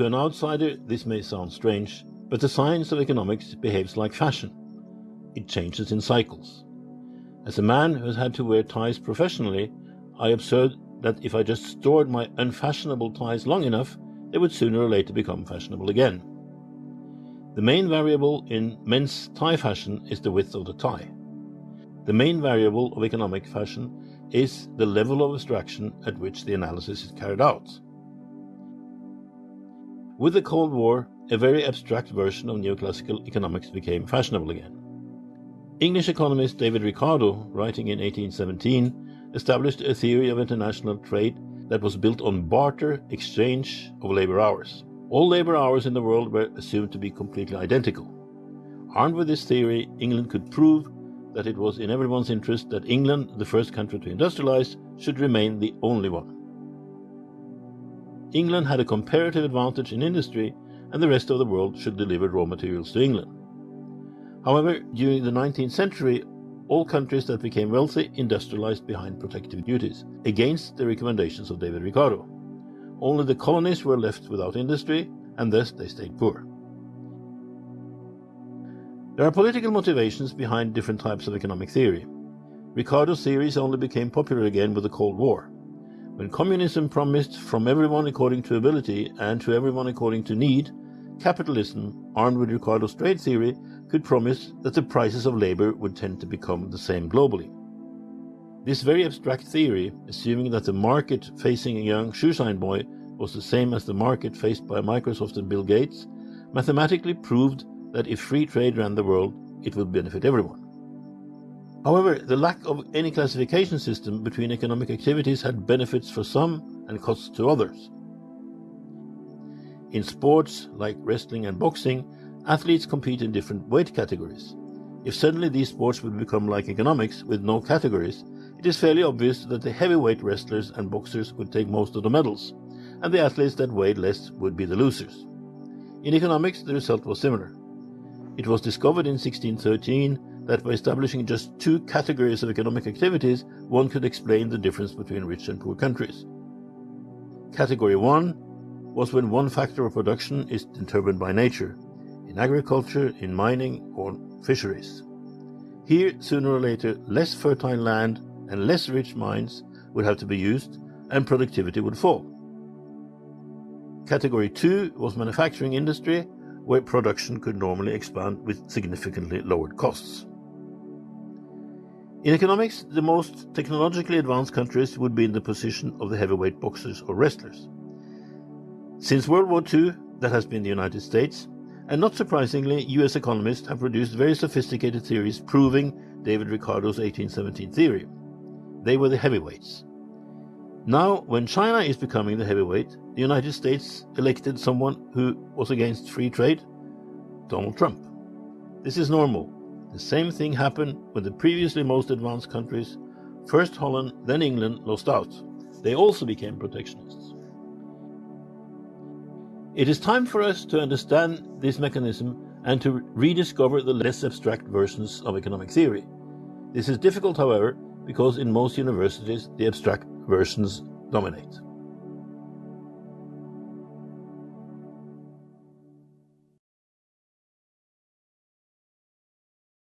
To an outsider, this may sound strange, but the science of economics behaves like fashion. It changes in cycles. As a man who has had to wear ties professionally, I observed that if I just stored my unfashionable ties long enough, they would sooner or later become fashionable again. The main variable in men's tie fashion is the width of the tie. The main variable of economic fashion is the level of abstraction at which the analysis is carried out. With the Cold War, a very abstract version of neoclassical economics became fashionable again. English economist David Ricardo, writing in 1817, established a theory of international trade that was built on barter exchange of labor hours. All labor hours in the world were assumed to be completely identical. Armed with this theory, England could prove that it was in everyone's interest that England, the first country to industrialize, should remain the only one. England had a comparative advantage in industry, and the rest of the world should deliver raw materials to England. However, during the 19th century, all countries that became wealthy industrialized behind protective duties, against the recommendations of David Ricardo. Only the colonies were left without industry, and thus they stayed poor. There are political motivations behind different types of economic theory. Ricardo's theories only became popular again with the Cold War. When communism promised from everyone according to ability and to everyone according to need, capitalism, armed with Ricardo's trade theory, could promise that the prices of labor would tend to become the same globally. This very abstract theory, assuming that the market facing a young shoeshine boy was the same as the market faced by Microsoft and Bill Gates, mathematically proved that if free trade ran the world, it would benefit everyone. However, the lack of any classification system between economic activities had benefits for some and costs to others. In sports like wrestling and boxing, athletes compete in different weight categories. If suddenly these sports would become like economics with no categories, it is fairly obvious that the heavyweight wrestlers and boxers would take most of the medals, and the athletes that weighed less would be the losers. In economics, the result was similar. It was discovered in 1613 that by establishing just two categories of economic activities, one could explain the difference between rich and poor countries. Category 1 was when one factor of production is determined by nature, in agriculture, in mining, or fisheries. Here, sooner or later, less fertile land and less rich mines would have to be used, and productivity would fall. Category 2 was manufacturing industry, where production could normally expand with significantly lowered costs. In economics, the most technologically advanced countries would be in the position of the heavyweight boxers or wrestlers. Since World War II, that has been the United States, and not surprisingly, US economists have produced very sophisticated theories proving David Ricardo's 1817 theory. They were the heavyweights. Now, when China is becoming the heavyweight, the United States elected someone who was against free trade, Donald Trump. This is normal. The same thing happened when the previously most advanced countries, first Holland, then England, lost out. They also became protectionists. It is time for us to understand this mechanism and to rediscover the less abstract versions of economic theory. This is difficult, however, because in most universities the abstract versions dominate.